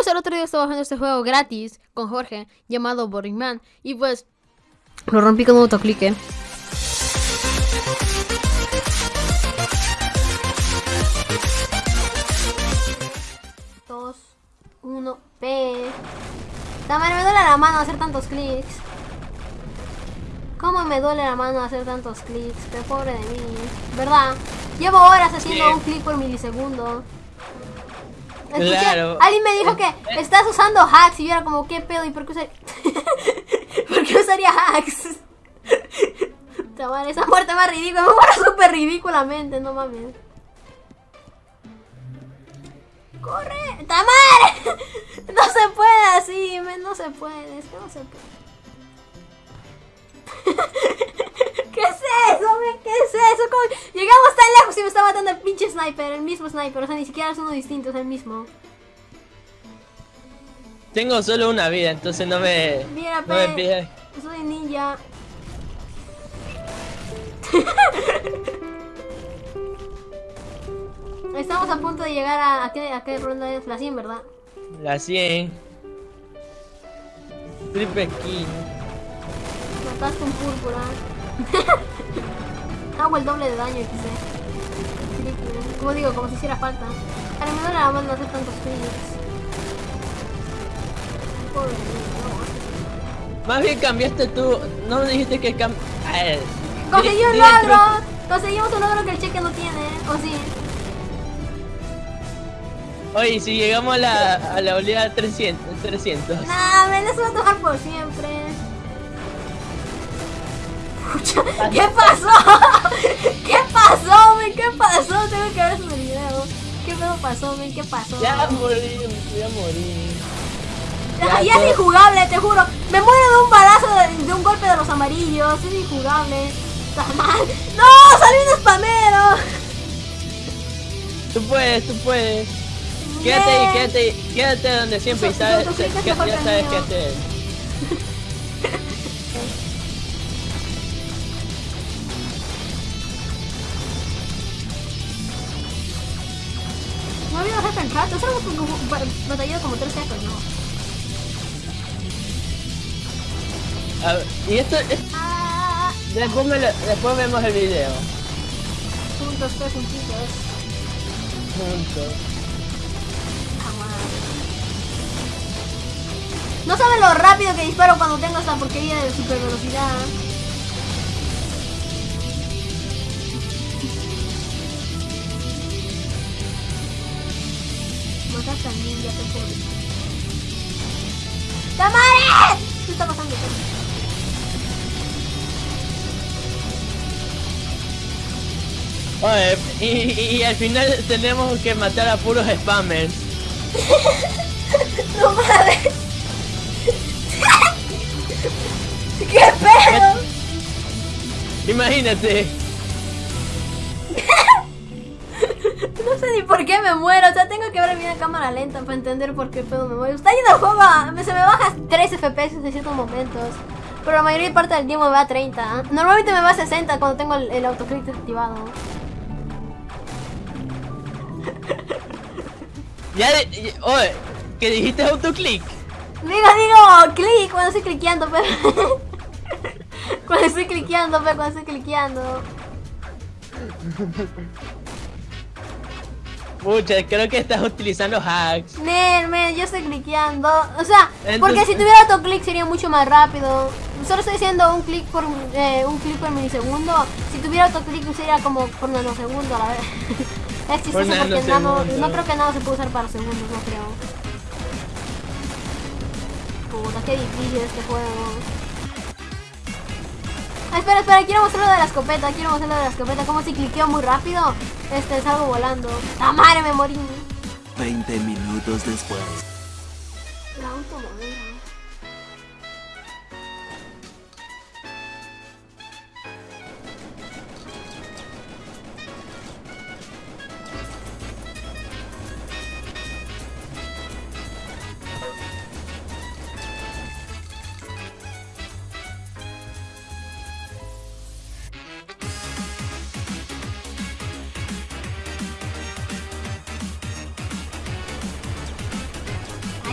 Pues el otro día estaba jugando este juego gratis con Jorge llamado Boring Man. Y pues lo rompí con un autoclick. ¿eh? Dos, uno, P. También me duele la mano hacer tantos clics. ¿Cómo me duele la mano hacer tantos clics? Qué pobre de mí. ¿Verdad? Llevo horas haciendo un clic por milisegundo. Claro. Alguien me dijo que estás usando hacks y yo era como, ¿qué pedo? ¿Y por qué, usaría, ¿Por qué usaría hacks? esa muerte más ridícula, me muero súper ridículamente, no mames. ¡Corre! ¡Tamar! No se puede así, no se puede, es que no se puede. ¿Qué es eso, ¿Qué es eso? Llegamos tan lejos y me está matando el pinche sniper, el mismo sniper, o sea, ni siquiera es uno distinto, es el mismo. Tengo solo una vida, entonces no me... Mira, no me Soy ninja. Estamos a punto de llegar a, a, qué, a qué ronda es la 100, ¿verdad? La 100. Triple kill. Matas con púrpura. Hago el doble de daño. Como digo, como si hiciera falta. A lo mejor la mano hacer tantos kills. Pobre Más bien cambiaste tú. No me dijiste que cam... Conseguí un logro. Conseguimos un logro que el cheque no tiene. ¿O sí? Oye, si llegamos a la, a la oleada 300, 300. Nah, me les voy a tocar por siempre. ¿Qué pasó? ¿Qué pasó, men? ¿Qué pasó? Tengo que ver su video. ¿Qué pedo pasó, men? ¿Qué pasó? Ya morí, voy a morir. Ya, ya es injugable, te juro. Me muero de un balazo, de, de un golpe de los amarillos. Es injugable. Está mal. ¡No! ¡Salí un spamero! Tú puedes, tú puedes. Quédate ahí, quédate ahí, quédate donde siempre y sabes, ya sabes qué hacer. rato, solo batallado como 3 seconds, ¿no? A ver, y esto es... Ah. Después, me lo, después vemos el video. Juntos, pues, juntitos. Juntos. No saben lo rápido que disparo cuando tengo esta porquería de super velocidad. Mataste al ninja, te joder. ¡Tamare! ¿Qué está pasando? Oye, y, y, al final tenemos que matar a puros spammers. no mames. ¿Qué pedo? Imagínate. por qué me muero. O sea, tengo que ver a cámara lenta para entender por qué pedo me muero. Está yendo el juego. Se me baja 3 FPS en ciertos momentos. Pero la mayoría parte del tiempo me va a 30. Normalmente me va a 60 cuando tengo el, el autoclick activado. Ya, oye, ¿qué dijiste autoclick? Digo, digo, clic cuando estoy cliqueando, pero... cuando estoy cliqueando, pero cuando estoy cliqueando. Pucha, creo que estás utilizando hacks. Nen, yo estoy cliqueando. O sea, porque si tuviera autoclick sería mucho más rápido. Solo estoy haciendo un clic por eh, un clic por milisegundo. Si tuviera autoclick sería como por nanosegundo a la vez. es chistoso porque nano, no creo que nada se puede usar para segundos, no creo. Puta, qué difícil este juego. Ah, espera, espera, quiero mostrar lo de la escopeta, quiero mostrar lo de la escopeta. Como si cliqueo muy rápido, este, salgo volando. ¡La madre, me morí! 20 minutos después. La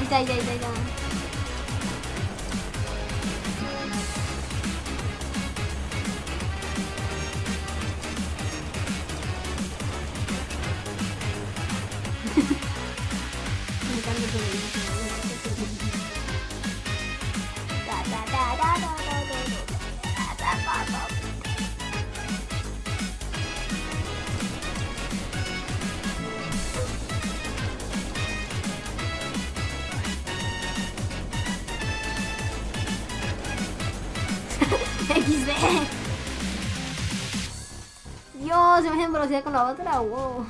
痛い痛いいフフフ。XD. Dios, se me velocidad con la otra, wow.